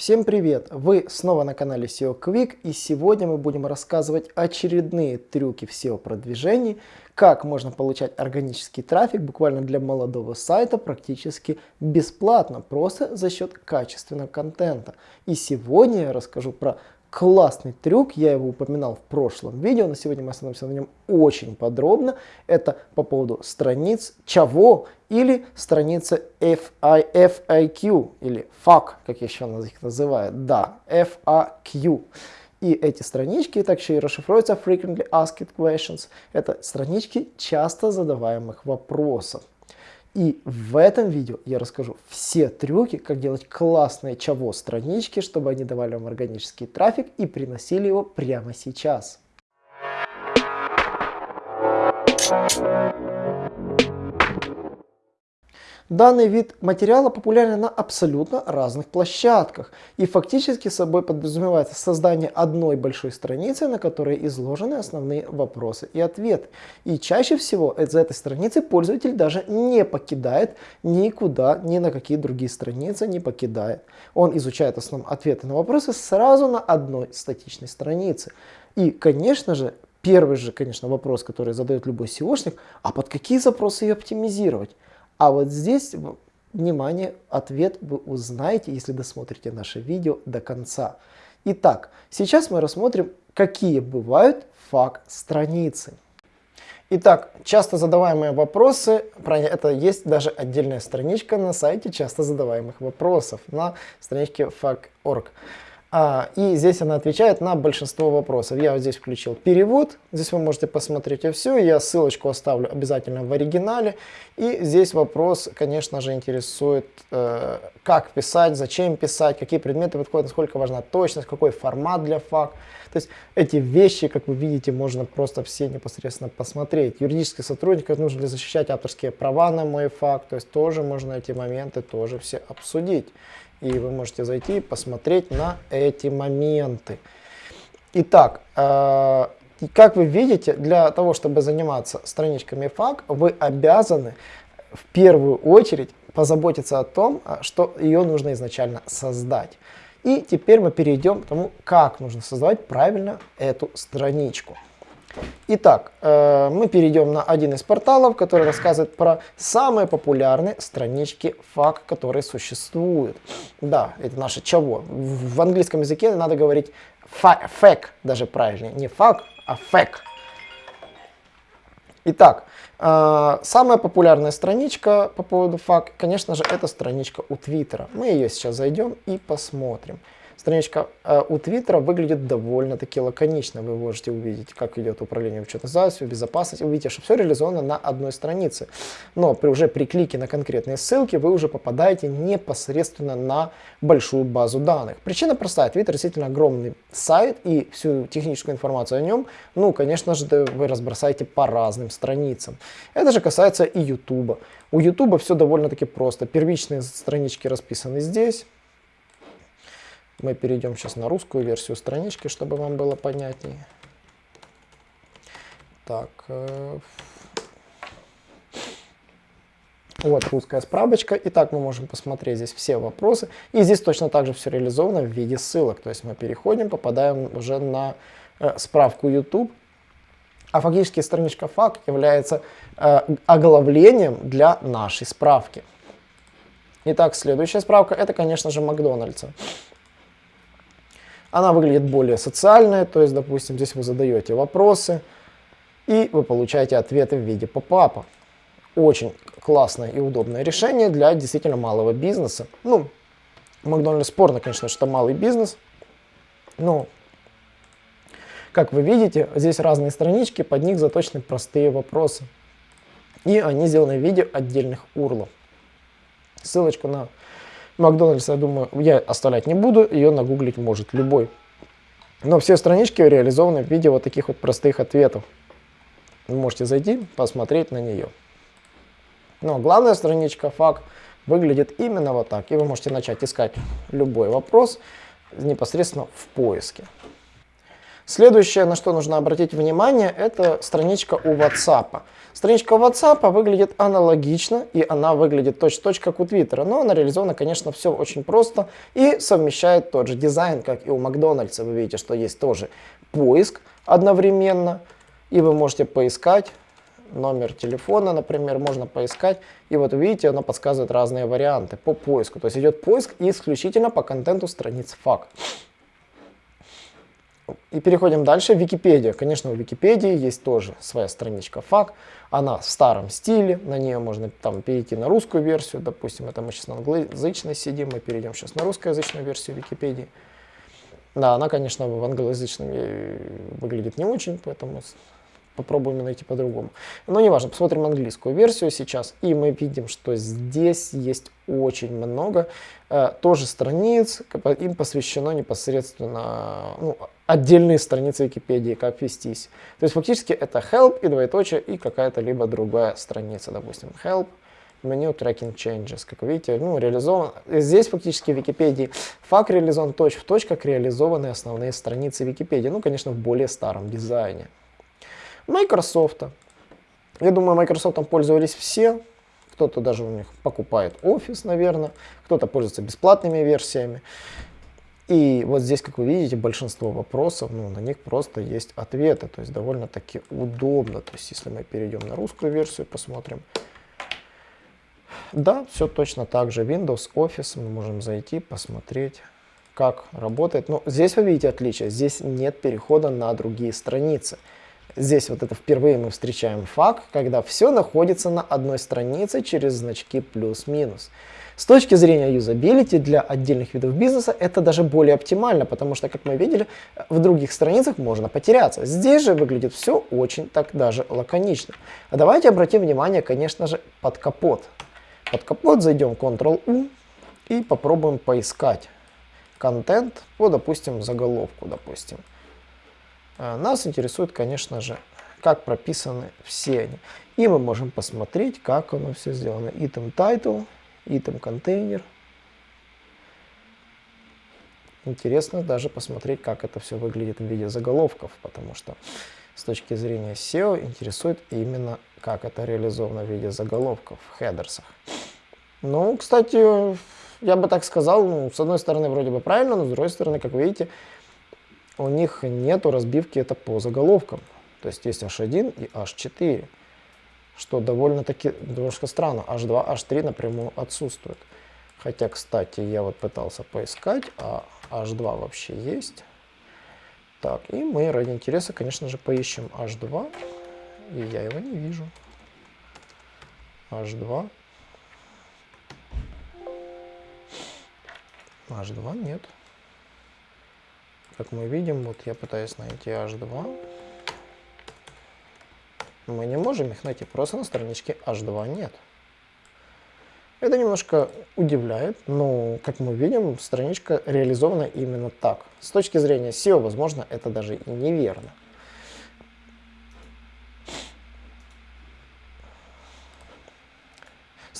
Всем привет! Вы снова на канале SEO Quick и сегодня мы будем рассказывать очередные трюки в SEO продвижении, как можно получать органический трафик буквально для молодого сайта практически бесплатно, просто за счет качественного контента. И сегодня я расскажу про классный трюк, я его упоминал в прошлом видео, но сегодня мы остановимся на нем очень подробно. Это по поводу страниц чего или страницы FI, FIQ или FAQ, как еще их называют, да, FAQ. И эти странички также и расшифруются Frequently Asked Questions. Это странички часто задаваемых вопросов. И в этом видео я расскажу все трюки, как делать классные чего странички, чтобы они давали вам органический трафик и приносили его прямо сейчас. Данный вид материала популярен на абсолютно разных площадках и фактически собой подразумевается создание одной большой страницы, на которой изложены основные вопросы и ответы. И чаще всего за этой страницей пользователь даже не покидает никуда, ни на какие другие страницы не покидает. Он изучает основные ответы на вопросы сразу на одной статичной странице. И, конечно же, первый же, конечно, вопрос, который задает любой SEOшник, а под какие запросы ее оптимизировать? А вот здесь, внимание, ответ вы узнаете, если досмотрите наше видео до конца. Итак, сейчас мы рассмотрим, какие бывают фак-страницы. Итак, часто задаваемые вопросы, про это есть даже отдельная страничка на сайте часто задаваемых вопросов на страничке FAQ.org. А, и здесь она отвечает на большинство вопросов. Я вот здесь включил перевод, здесь вы можете посмотреть все, я ссылочку оставлю обязательно в оригинале. И здесь вопрос, конечно же, интересует, э, как писать, зачем писать, какие предметы подходят, насколько важна точность, какой формат для фак. То есть эти вещи, как вы видите, можно просто все непосредственно посмотреть. Юридических сотрудников нужно ли защищать авторские права на мой факт, то есть тоже можно эти моменты тоже все обсудить. И вы можете зайти и посмотреть на эти моменты. Итак, э, как вы видите, для того, чтобы заниматься страничками FAQ, вы обязаны в первую очередь позаботиться о том, э, что ее нужно изначально создать. И теперь мы перейдем к тому, как нужно создавать правильно эту страничку. Итак, э, мы перейдем на один из порталов, который рассказывает про самые популярные странички FAQ, которые существуют. Да, это наше ЧаВо. В английском языке надо говорить FAQ, даже правильнее. Не FAQ, а FAQ. Итак, э, самая популярная страничка по поводу FAQ, конечно же, это страничка у Твиттера. Мы ее сейчас зайдем и посмотрим. Страничка э, у Твиттера выглядит довольно-таки лаконично. Вы можете увидеть, как идет управление учетной записью, безопасность. Увидите, что все реализовано на одной странице. Но при, уже при клике на конкретные ссылки вы уже попадаете непосредственно на большую базу данных. Причина простая. Твиттер действительно огромный сайт и всю техническую информацию о нем, ну, конечно же, вы разбросаете по разным страницам. Это же касается и YouTube. У YouTube все довольно-таки просто. Первичные странички расписаны здесь. Мы перейдем сейчас на русскую версию странички, чтобы вам было понятнее. Так. Э, вот русская справочка. Итак, мы можем посмотреть здесь все вопросы. И здесь точно так же все реализовано в виде ссылок. То есть мы переходим, попадаем уже на э, справку YouTube. А фактически страничка FAQ является э, оглавлением для нашей справки. Итак, следующая справка это, конечно же, Макдональдса. Она выглядит более социальной, то есть, допустим, здесь вы задаете вопросы, и вы получаете ответы в виде попапа. Очень классное и удобное решение для действительно малого бизнеса. Ну, Макдональдс спорно, конечно, что малый бизнес, но, как вы видите, здесь разные странички, под них заточены простые вопросы. И они сделаны в виде отдельных урлов. Ссылочку на Макдональдс, я думаю, я оставлять не буду, ее нагуглить может любой. Но все странички реализованы в виде вот таких вот простых ответов. Вы можете зайти, посмотреть на нее. Но главная страничка факт выглядит именно вот так. И вы можете начать искать любой вопрос непосредственно в поиске. Следующее, на что нужно обратить внимание, это страничка у WhatsApp. Страничка у WhatsApp выглядит аналогично, и она выглядит точно-точно как у Twitter, но она реализована, конечно, все очень просто и совмещает тот же дизайн, как и у Макдональдса. Вы видите, что есть тоже поиск одновременно, и вы можете поискать номер телефона, например, можно поискать. И вот видите, оно подсказывает разные варианты по поиску. То есть идет поиск исключительно по контенту страниц FAQ. И переходим дальше. Википедия. Конечно, у Википедии есть тоже своя страничка FAQ. Она в старом стиле, на нее можно там перейти на русскую версию. Допустим, это мы сейчас на англоязычной сидим, мы перейдем сейчас на русскоязычную версию Википедии. Да, она, конечно, в англоязычном э, выглядит не очень, поэтому попробуем найти по-другому. Но неважно, посмотрим английскую версию сейчас, и мы видим, что здесь есть очень много э, тоже страниц, им посвящено непосредственно ну, отдельные страницы Википедии, как вестись. То есть фактически это help и двоеточие и какая-то либо другая страница, допустим, help, меню tracking changes. Как вы видите, ну, реализован. Здесь фактически в Википедии факт реализован точь в точь, как реализованы основные страницы Википедии. Ну, конечно, в более старом дизайне. Microsoft. Я думаю, Microsoft пользовались все. Кто-то даже у них покупает Office, наверное. Кто-то пользуется бесплатными версиями. И вот здесь, как вы видите, большинство вопросов, ну, на них просто есть ответы. То есть довольно-таки удобно. То есть если мы перейдем на русскую версию, посмотрим. Да, все точно так же. Windows, Office, мы можем зайти, посмотреть, как работает. Но здесь вы видите отличие. Здесь нет перехода на другие страницы. Здесь вот это впервые мы встречаем факт, когда все находится на одной странице через значки плюс-минус. С точки зрения юзабилити для отдельных видов бизнеса это даже более оптимально, потому что, как мы видели, в других страницах можно потеряться. Здесь же выглядит все очень так даже лаконично. А давайте обратим внимание, конечно же, под капот. Под капот зайдем Ctrl-U и попробуем поискать контент по, допустим, заголовку, допустим. А, нас интересует, конечно же, как прописаны все они. И мы можем посмотреть, как оно все сделано. Item title, item контейнер. Интересно даже посмотреть, как это все выглядит в виде заголовков, потому что с точки зрения SEO интересует именно, как это реализовано в виде заголовков в хедерсах. Ну, кстати, я бы так сказал, ну, с одной стороны вроде бы правильно, но с другой стороны, как видите, у них нету разбивки это по заголовкам. То есть есть H1 и H4, что довольно-таки немножко странно. H2, H3 напрямую отсутствуют. Хотя, кстати, я вот пытался поискать, а H2 вообще есть. Так, и мы ради интереса, конечно же, поищем H2. И я его не вижу. H2. H2 нет. Как мы видим, вот я пытаюсь найти H2. Мы не можем их найти, просто на страничке H2 нет. Это немножко удивляет, но, как мы видим, страничка реализована именно так. С точки зрения SEO, возможно, это даже и неверно.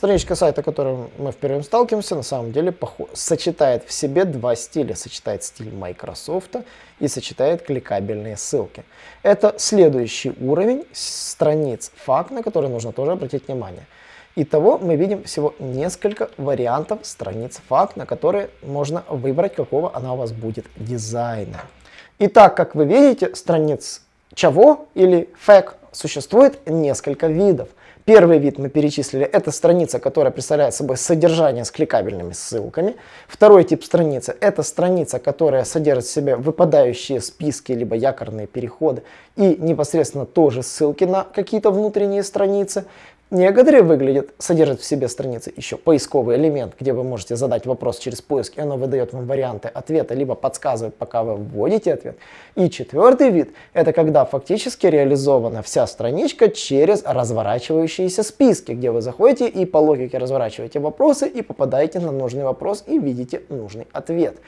Страничка сайта, которым мы впервые сталкиваемся, на самом деле сочетает в себе два стиля. Сочетает стиль Microsoft и сочетает кликабельные ссылки. Это следующий уровень страниц факт, на который нужно тоже обратить внимание. Итого мы видим всего несколько вариантов страниц факт, на которые можно выбрать, какого она у вас будет дизайна. Итак, как вы видите, страниц чего или фэк существует несколько видов. Первый вид мы перечислили, это страница, которая представляет собой содержание с кликабельными ссылками. Второй тип страницы, это страница, которая содержит в себе выпадающие списки, либо якорные переходы и непосредственно тоже ссылки на какие-то внутренние страницы. Некоторые выглядят, содержат в себе страницы еще поисковый элемент, где вы можете задать вопрос через поиск, и оно выдает вам варианты ответа, либо подсказывает, пока вы вводите ответ. И четвертый вид, это когда фактически реализована вся страничка через разворачивающиеся списки, где вы заходите и по логике разворачиваете вопросы и попадаете на нужный вопрос и видите нужный ответ.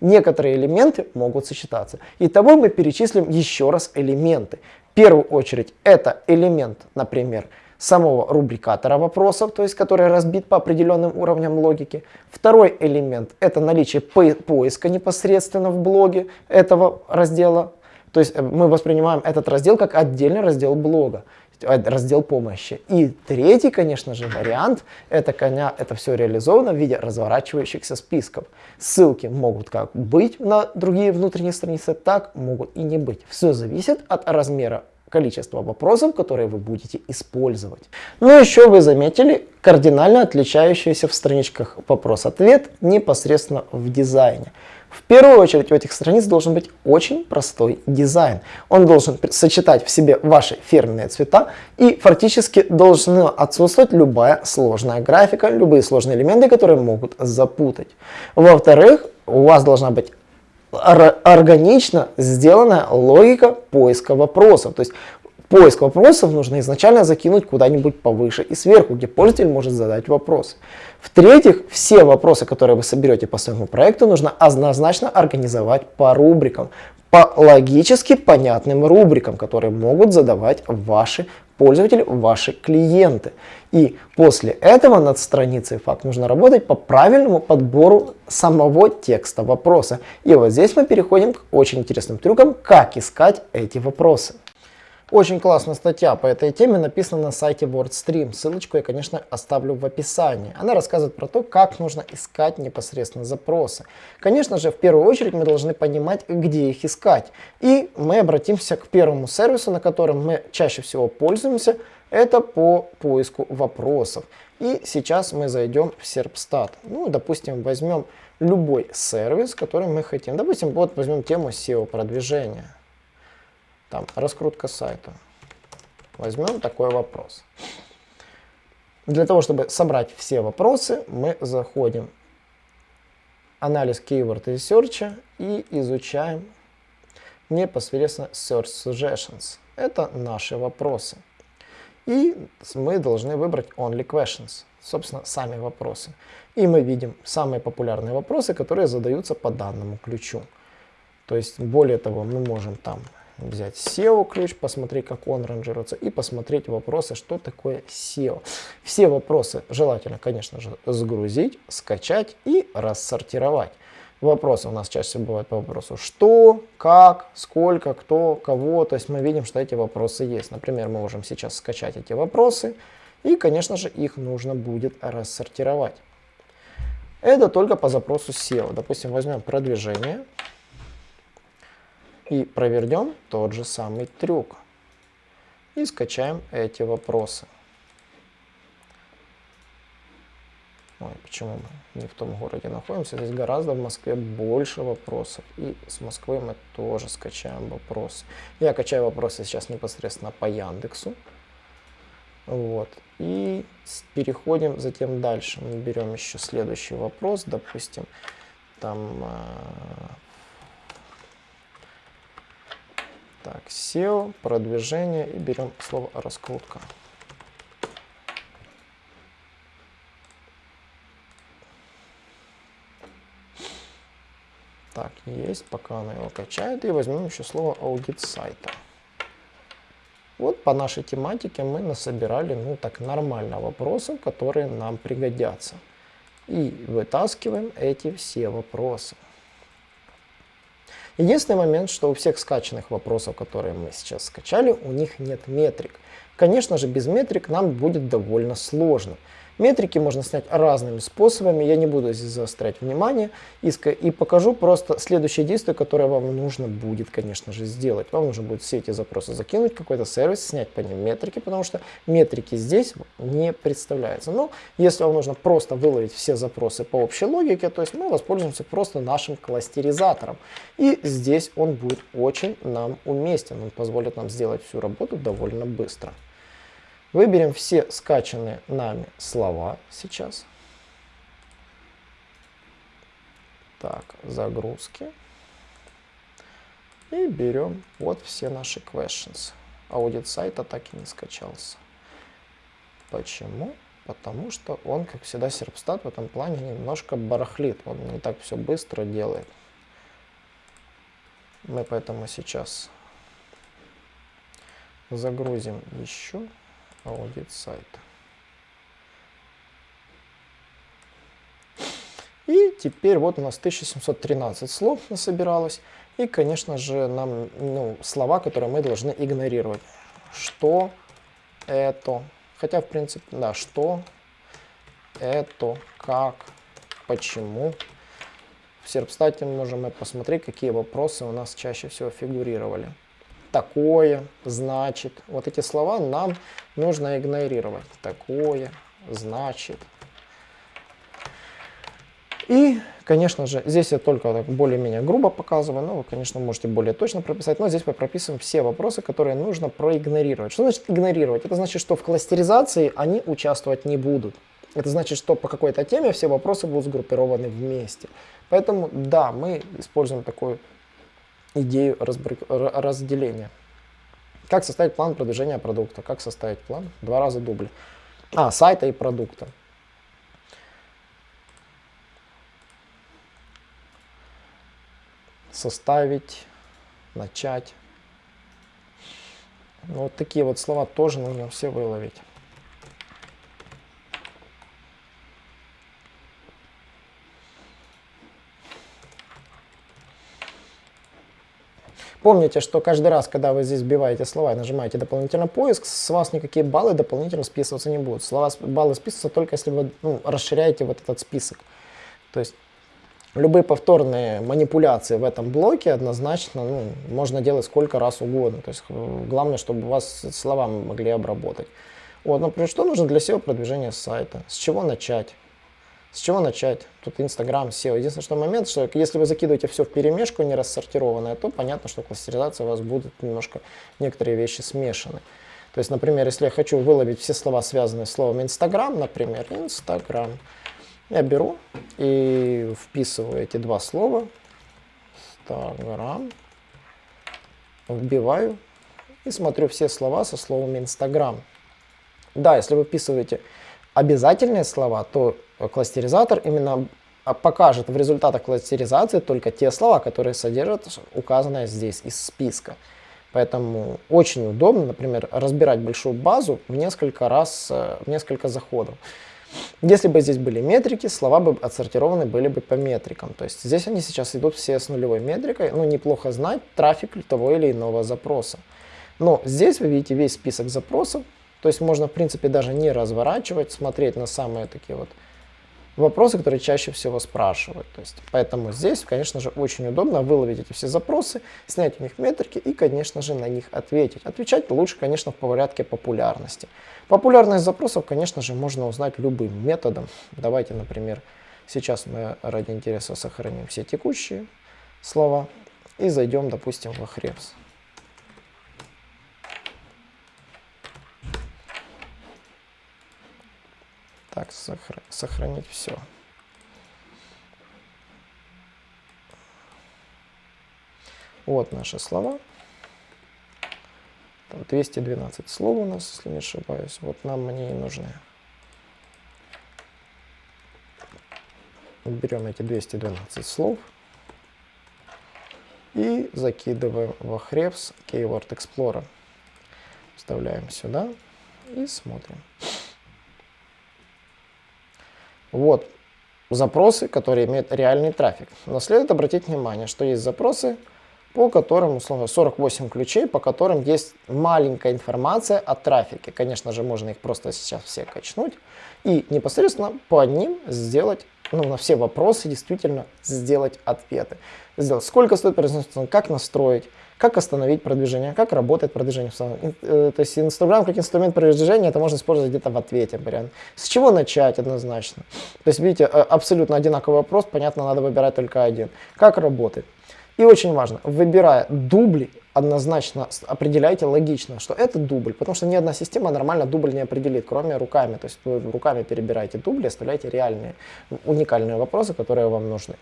Некоторые элементы могут сочетаться. Итого мы перечислим еще раз элементы. В первую очередь это элемент, например, самого рубрикатора вопросов, то есть который разбит по определенным уровням логики. Второй элемент – это наличие поиска непосредственно в блоге этого раздела То есть э, мы воспринимаем этот раздел как отдельный раздел блога, э, раздел помощи. И третий, конечно же, вариант, это, коня, это все реализовано в виде разворачивающихся списков. Ссылки могут как быть на другие внутренние страницы, так могут и не быть. Все зависит от размера количество вопросов, которые вы будете использовать. Ну еще вы заметили кардинально отличающиеся в страничках вопрос-ответ непосредственно в дизайне. В первую очередь у этих страниц должен быть очень простой дизайн. Он должен сочетать в себе ваши фирменные цвета и фактически должна отсутствовать любая сложная графика, любые сложные элементы, которые могут запутать. Во-вторых, у вас должна быть органично сделанная логика поиска вопросов. То есть поиск вопросов нужно изначально закинуть куда-нибудь повыше и сверху, где пользователь может задать вопрос. В-третьих, все вопросы, которые вы соберете по своему проекту, нужно однозначно организовать по рубрикам, по логически понятным рубрикам, которые могут задавать ваши пользователи, ваши клиенты. И после этого над страницей факт нужно работать по правильному подбору самого текста вопроса. И вот здесь мы переходим к очень интересным трюкам, как искать эти вопросы. Очень классная статья по этой теме написана на сайте WordStream. Ссылочку я, конечно, оставлю в описании. Она рассказывает про то, как нужно искать непосредственно запросы. Конечно же, в первую очередь мы должны понимать, где их искать. И мы обратимся к первому сервису, на котором мы чаще всего пользуемся. Это по поиску вопросов. И сейчас мы зайдем в Serpstat. Ну, допустим, возьмем любой сервис, который мы хотим. Допустим, вот возьмем тему SEO продвижения. Там, раскрутка сайта. Возьмем такой вопрос. Для того, чтобы собрать все вопросы, мы заходим в анализ keyword research и изучаем непосредственно search suggestions. Это наши вопросы. И мы должны выбрать only questions, собственно, сами вопросы. И мы видим самые популярные вопросы, которые задаются по данному ключу. То есть, более того, мы можем там взять SEO ключ, посмотреть, как он ранжируется, и посмотреть вопросы, что такое SEO. Все вопросы желательно, конечно же, загрузить, скачать и рассортировать. Вопросы у нас чаще бывают по вопросу что, как, сколько, кто, кого. То есть мы видим, что эти вопросы есть. Например, мы можем сейчас скачать эти вопросы, и, конечно же, их нужно будет рассортировать. Это только по запросу SEO. Допустим, возьмем продвижение. И провернем тот же самый трюк. И скачаем эти вопросы. Ой, почему мы не в том городе находимся? Здесь гораздо в Москве больше вопросов. И с Москвы мы тоже скачаем вопросы. Я качаю вопросы сейчас непосредственно по Яндексу. Вот. И переходим затем дальше. Мы берем еще следующий вопрос. Допустим, там а, Так, SEO, продвижение и берем слово раскрутка. Так, есть, пока она его качает. И возьмем еще слово аудит сайта. Вот по нашей тематике мы насобирали, ну так, нормально вопросов, которые нам пригодятся. И вытаскиваем эти все вопросы. Единственный момент, что у всех скачанных вопросов, которые мы сейчас скачали, у них нет метрик. Конечно же, без метрик нам будет довольно сложно. Метрики можно снять разными способами, я не буду здесь заострять внимание и покажу просто следующее действие, которое вам нужно будет, конечно же, сделать. Вам нужно будет все эти запросы закинуть, какой-то сервис, снять по ним метрики, потому что метрики здесь не представляются. Но если вам нужно просто выловить все запросы по общей логике, то есть мы воспользуемся просто нашим кластеризатором. И здесь он будет очень нам уместен, он позволит нам сделать всю работу довольно быстро. Выберем все скачанные нами слова сейчас. Так, загрузки. И берем вот все наши questions. Аудит сайта так и не скачался. Почему? Потому что он, как всегда, серпстат в этом плане немножко барахлит. Он не так все быстро делает. Мы поэтому сейчас загрузим еще аудит сайта. И теперь вот у нас 1713 слов насобиралось. И, конечно же, нам ну, слова, которые мы должны игнорировать. Что это? Хотя, в принципе, да, что это, как, почему. В серпстате можем мы посмотреть, какие вопросы у нас чаще всего фигурировали. Такое, значит. Вот эти слова нам нужно игнорировать. Такое, значит. И, конечно же, здесь я только более-менее грубо показываю, но вы, конечно, можете более точно прописать, но здесь мы прописываем все вопросы, которые нужно проигнорировать. Что значит игнорировать? Это значит, что в кластеризации они участвовать не будут. Это значит, что по какой-то теме все вопросы будут сгруппированы вместе. Поэтому, да, мы используем такую идею разделения. Как составить план продвижения продукта? Как составить план? Два раза дубль. А, сайта и продукта. составить, начать. Ну, вот такие вот слова тоже нужно все выловить. Помните, что каждый раз, когда вы здесь вбиваете слова и нажимаете дополнительно поиск, с вас никакие баллы дополнительно списываться не будут. Слова, баллы списываются только если вы ну, расширяете вот этот список. То есть любые повторные манипуляции в этом блоке однозначно ну, можно делать сколько раз угодно. То есть э, главное, чтобы вас слова могли обработать. Вот, например, что нужно для SEO продвижения сайта? С чего начать? С чего начать? Тут Инстаграм, SEO. Единственный что момент, что если вы закидываете все в перемешку, не рассортированное, то понятно, что кластеризация у вас будет немножко некоторые вещи смешаны. То есть, например, если я хочу выловить все слова, связанные с словом Инстаграм, например, Инстаграм, я беру и вписываю эти два слова. Инстаграм. Вбиваю и смотрю все слова со словом Инстаграм. Да, если вы вписываете обязательные слова, то кластеризатор именно покажет в результатах кластеризации только те слова, которые содержат указанное здесь из списка. Поэтому очень удобно, например, разбирать большую базу в несколько раз, э, в несколько заходов. Если бы здесь были метрики, слова бы отсортированы были бы по метрикам. То есть здесь они сейчас идут все с нулевой метрикой. Ну, неплохо знать трафик того или иного запроса. Но здесь вы видите весь список запросов. То есть можно, в принципе, даже не разворачивать, смотреть на самые такие вот вопросы, которые чаще всего спрашивают. То есть, поэтому здесь, конечно же, очень удобно выловить эти все запросы, снять у них метрики и, конечно же, на них ответить. Отвечать лучше, конечно, в порядке популярности. Популярность запросов, конечно же, можно узнать любым методом. Давайте, например, сейчас мы ради интереса сохраним все текущие слова и зайдем, допустим, в Ahrefs. Так, сохранить все. Вот наши слова. Там 212 слов у нас, если не ошибаюсь. Вот нам они и нужны. Берем эти 212 слов и закидываем в Ahrefs Keyword Explorer. Вставляем сюда и смотрим. Вот запросы, которые имеют реальный трафик. Но следует обратить внимание, что есть запросы, по которым, условно, 48 ключей, по которым есть маленькая информация о трафике. Конечно же, можно их просто сейчас все качнуть и непосредственно по ним сделать, ну, на все вопросы действительно сделать ответы. Сделать, сколько стоит производство, как настроить, как остановить продвижение, как работает продвижение. Э, то есть Инстаграм как инструмент продвижения, это можно использовать где-то в ответе. Вариант. С чего начать однозначно? То есть, видите, э, абсолютно одинаковый вопрос, понятно, надо выбирать только один. Как работает? И очень важно, выбирая дубли, однозначно определяйте логично, что это дубль, потому что ни одна система нормально дубль не определит, кроме руками. То есть вы руками перебираете дубли, оставляете реальные, уникальные вопросы, которые вам нужны.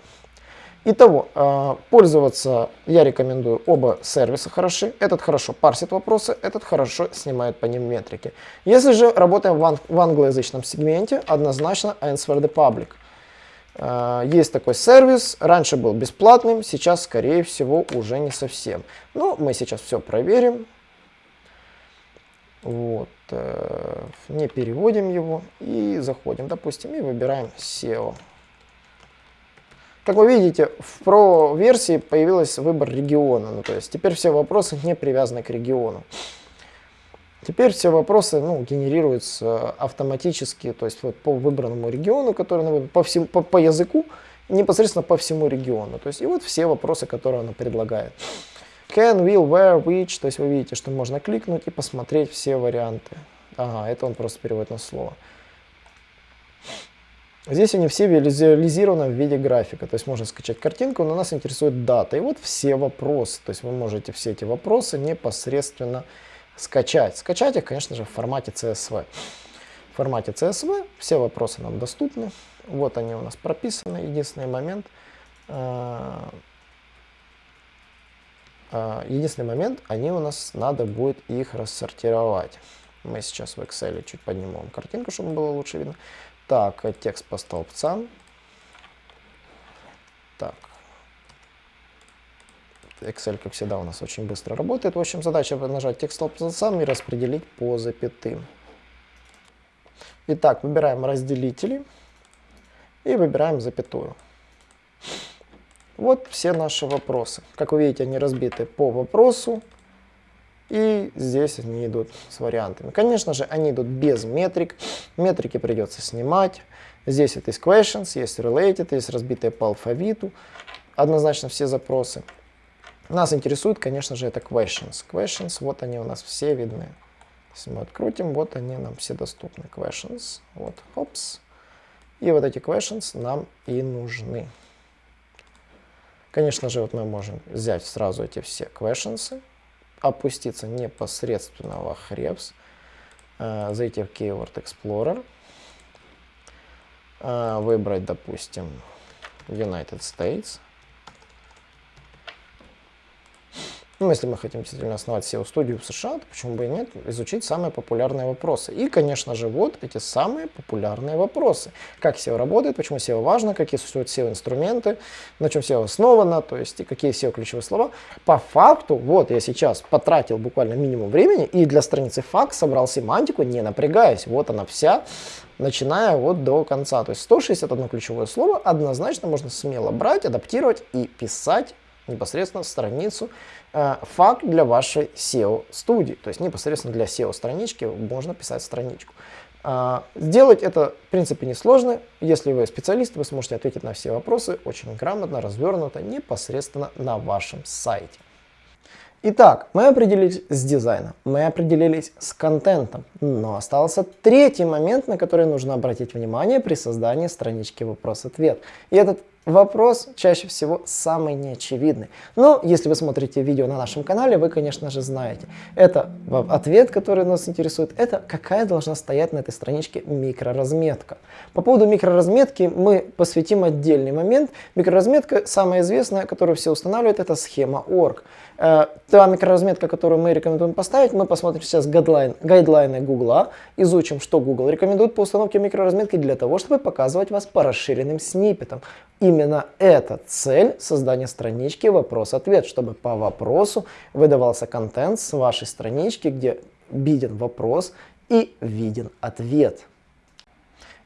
Итого, э, пользоваться я рекомендую оба сервиса хороши. Этот хорошо парсит вопросы, этот хорошо снимает по ним метрики. Если же работаем в англоязычном сегменте, однозначно Answer the Public. Э, есть такой сервис, раньше был бесплатным, сейчас, скорее всего, уже не совсем. Но мы сейчас все проверим. Вот, э, не переводим его и заходим, допустим, и выбираем SEO. Как вы видите, в Pro версии появился выбор региона. Ну, то есть теперь все вопросы не привязаны к региону. Теперь все вопросы ну, генерируются автоматически, то есть вот по выбранному региону, который по, всему, по, по языку, непосредственно по всему региону. То есть и вот все вопросы, которые он предлагает. Can, will, where, which, то есть вы видите, что можно кликнуть и посмотреть все варианты. Ага, это он просто переводит на слово. Здесь они все визуализированы в виде графика, то есть можно скачать картинку, но нас интересует дата. И вот все вопросы, то есть вы можете все эти вопросы непосредственно скачать. Скачать их, конечно же, в формате CSV. В формате CSV все вопросы нам доступны. Вот они у нас прописаны. Единственный момент. А, а, единственный момент, они у нас надо будет их рассортировать. Мы сейчас в Excel чуть поднимем картинку, чтобы было лучше видно. Так, текст по столбцам. Так, Excel, как всегда, у нас очень быстро работает. В общем, задача нажать текст столбцам и распределить по запятым. Итак, выбираем разделители и выбираем запятую. Вот все наши вопросы. Как вы видите, они разбиты по вопросу. И здесь они идут с вариантами. Конечно же, они идут без метрик. Метрики придется снимать. Здесь это есть questions, есть related, есть разбитые по алфавиту. Однозначно все запросы. Нас интересует, конечно же, это questions. Questions, вот они у нас все видны. Если мы открутим, вот они нам все доступны. Questions, вот, хопс. И вот эти questions нам и нужны. Конечно же, вот мы можем взять сразу эти все questions, опуститься непосредственно в Ahrefs, э, зайти в Keyword Explorer, э, выбрать, допустим, United States, Ну, если мы хотим действительно основать SEO-студию в США, то почему бы и нет, изучить самые популярные вопросы. И, конечно же, вот эти самые популярные вопросы. Как SEO работает, почему SEO важно, какие существуют SEO-инструменты, на чем SEO основано, то есть и какие SEO-ключевые слова. По факту, вот я сейчас потратил буквально минимум времени и для страницы факт собрал семантику, не напрягаясь. Вот она вся, начиная вот до конца. То есть 161 ключевое слово однозначно можно смело брать, адаптировать и писать непосредственно страницу э, факт для вашей SEO-студии. То есть непосредственно для SEO-странички можно писать страничку. Э, сделать это, в принципе, несложно. Если вы специалист, вы сможете ответить на все вопросы очень грамотно, развернуто, непосредственно на вашем сайте. Итак, мы определились с дизайном, мы определились с контентом, но остался третий момент, на который нужно обратить внимание при создании странички вопрос-ответ. И этот Вопрос чаще всего самый неочевидный. Но если вы смотрите видео на нашем канале, вы, конечно же, знаете. Это ответ, который нас интересует, это какая должна стоять на этой страничке микроразметка. По поводу микроразметки мы посвятим отдельный момент. Микроразметка, самая известная, которую все устанавливают, это схема org. Э, та микроразметка, которую мы рекомендуем поставить, мы посмотрим сейчас гайдлайн, гайдлайны Google, изучим, что Google рекомендует по установке микроразметки для того, чтобы показывать вас по расширенным сниппетам. Именно это цель создания странички вопрос-ответ, чтобы по вопросу выдавался контент с вашей странички, где виден вопрос и виден ответ.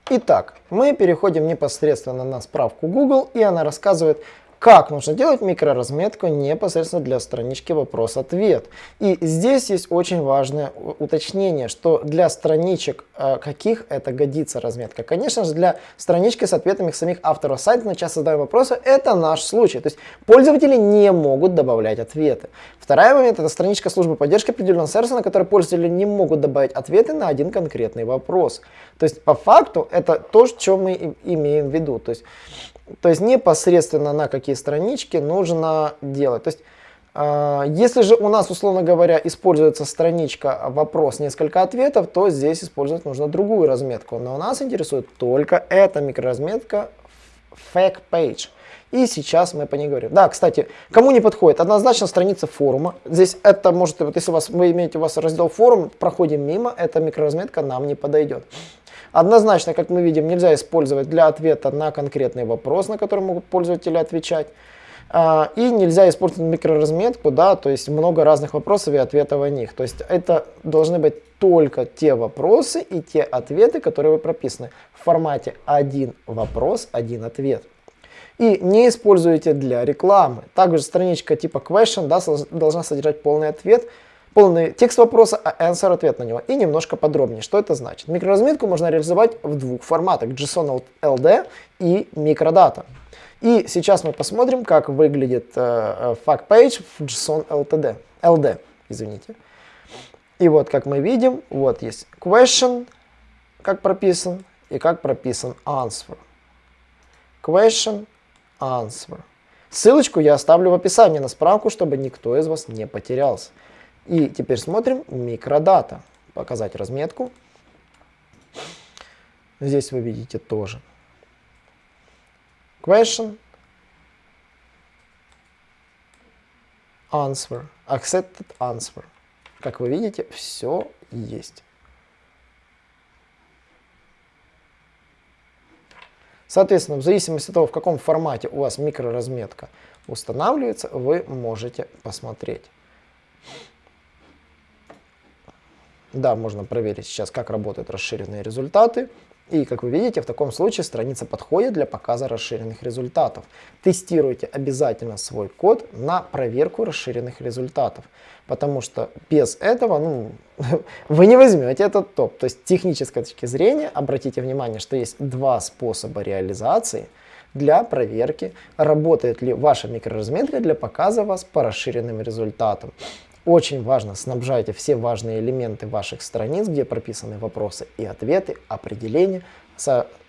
Итак, мы переходим непосредственно на справку Google, и она рассказывает, как нужно делать микроразметку непосредственно для странички вопрос-ответ. И здесь есть очень важное уточнение, что для страничек э, каких это годится разметка. Конечно же, для странички с ответами самих авторов сайта на час задаем вопросы, это наш случай. То есть пользователи не могут добавлять ответы. Второй момент это страничка службы поддержки определенного сервиса, на которой пользователи не могут добавить ответы на один конкретный вопрос. То есть по факту это то, что мы имеем в виду. То есть то есть непосредственно на какие странички нужно делать. То есть э, если же у нас, условно говоря, используется страничка вопрос несколько ответов, то здесь использовать нужно другую разметку. Но нас интересует только эта микроразметка fact page. И сейчас мы по ней говорим. Да, кстати, кому не подходит, однозначно страница форума. Здесь это может, вот если у вас, вы имеете у вас раздел форум, проходим мимо, эта микроразметка нам не подойдет. Однозначно, как мы видим, нельзя использовать для ответа на конкретный вопрос, на который могут пользователи отвечать. А, и нельзя использовать микроразметку, да, то есть много разных вопросов и ответов о них. То есть это должны быть только те вопросы и те ответы, которые вы прописаны в формате один вопрос, один ответ. и не используете для рекламы. Также страничка типа question да, должна содержать полный ответ, полный текст вопроса, а answer ответ на него. И немножко подробнее, что это значит. Микроразметку можно реализовать в двух форматах, JSON LD и микродата. И сейчас мы посмотрим, как выглядит э, fact page в JSON LTD, LD. Извините. И вот, как мы видим, вот есть question, как прописан, и как прописан answer. Question, answer. Ссылочку я оставлю в описании на справку, чтобы никто из вас не потерялся. И теперь смотрим микродата. Показать разметку. Здесь вы видите тоже. Question. Answer. Accepted answer. Как вы видите, все есть. Соответственно, в зависимости от того, в каком формате у вас микроразметка устанавливается, вы можете посмотреть. Да, можно проверить сейчас, как работают расширенные результаты. И, как вы видите, в таком случае страница подходит для показа расширенных результатов. Тестируйте обязательно свой код на проверку расширенных результатов, потому что без этого ну, вы не возьмете этот топ. То есть с технической точки зрения обратите внимание, что есть два способа реализации для проверки, работает ли ваша микроразметка для показа вас по расширенным результатам. Очень важно, снабжайте все важные элементы ваших страниц, где прописаны вопросы и ответы, определения,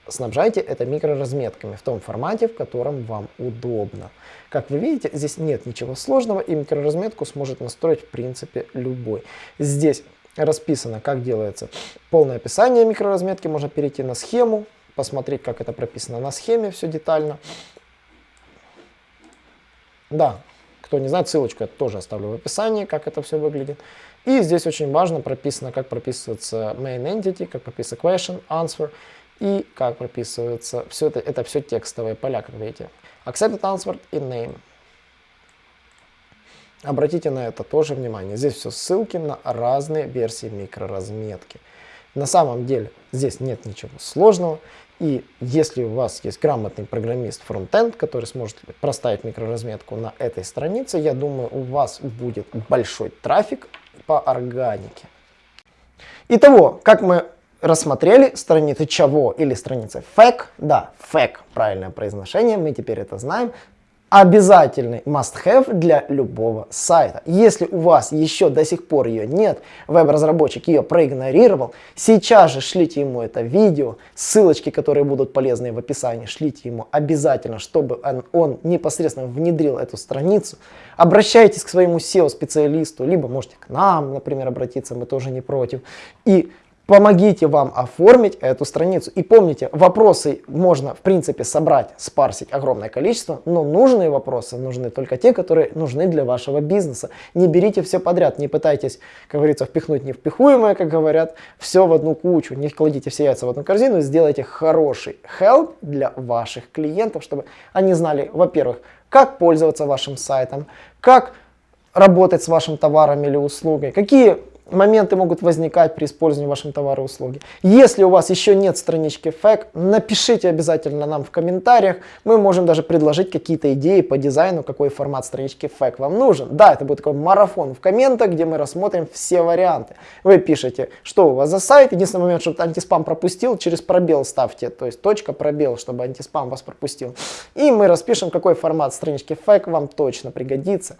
снабжайте это микроразметками в том формате, в котором вам удобно. Как вы видите, здесь нет ничего сложного, и микроразметку сможет настроить в принципе любой. Здесь расписано, как делается полное описание микроразметки, можно перейти на схему, посмотреть, как это прописано на схеме, все детально. Да, кто не знает, ссылочку я тоже оставлю в описании, как это все выглядит. И здесь очень важно прописано, как прописывается main entity, как прописывается question, answer и как прописывается все это, это все текстовые поля, как видите. Accepted answer и name. Обратите на это тоже внимание. Здесь все ссылки на разные версии микроразметки. На самом деле здесь нет ничего сложного. И если у вас есть грамотный программист фронтенд, который сможет проставить микроразметку на этой странице, я думаю, у вас будет большой трафик по органике. Итого, как мы рассмотрели страницы чего или страницы FAQ, да, FAQ, правильное произношение, мы теперь это знаем, обязательный must-have для любого сайта. Если у вас еще до сих пор ее нет, веб-разработчик ее проигнорировал, сейчас же шлите ему это видео, ссылочки, которые будут полезны в описании, шлите ему обязательно, чтобы он, он непосредственно внедрил эту страницу. Обращайтесь к своему SEO-специалисту, либо можете к нам, например, обратиться, мы тоже не против. И помогите вам оформить эту страницу. И помните, вопросы можно в принципе собрать, спарсить огромное количество, но нужные вопросы нужны только те, которые нужны для вашего бизнеса. Не берите все подряд, не пытайтесь, как говорится, впихнуть невпихуемое, как говорят, все в одну кучу, не кладите все яйца в одну корзину, сделайте хороший help для ваших клиентов, чтобы они знали, во-первых, как пользоваться вашим сайтом, как работать с вашим товаром или услугой, какие моменты могут возникать при использовании вашего товара и услуги. Если у вас еще нет странички FAQ, напишите обязательно нам в комментариях. Мы можем даже предложить какие-то идеи по дизайну, какой формат странички FAQ вам нужен. Да, это будет такой марафон в комментах, где мы рассмотрим все варианты. Вы пишете, что у вас за сайт. Единственный момент, чтобы антиспам пропустил, через пробел ставьте, то есть точка пробел, чтобы антиспам вас пропустил. И мы распишем, какой формат странички FAQ вам точно пригодится.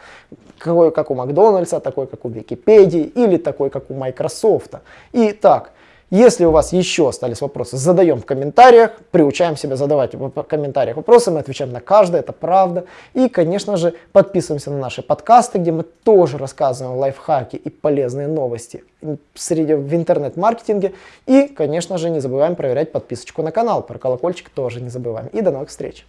Какой, как у Макдональдса, такой, как у Википедии или такой такой, как у Microsoft. Итак, если у вас еще остались вопросы, задаем в комментариях, приучаем себя задавать в комментариях вопросы, мы отвечаем на каждый, это правда. И, конечно же, подписываемся на наши подкасты, где мы тоже рассказываем лайфхаки и полезные новости среди, в интернет-маркетинге. И, конечно же, не забываем проверять подписочку на канал, про колокольчик тоже не забываем. И до новых встреч!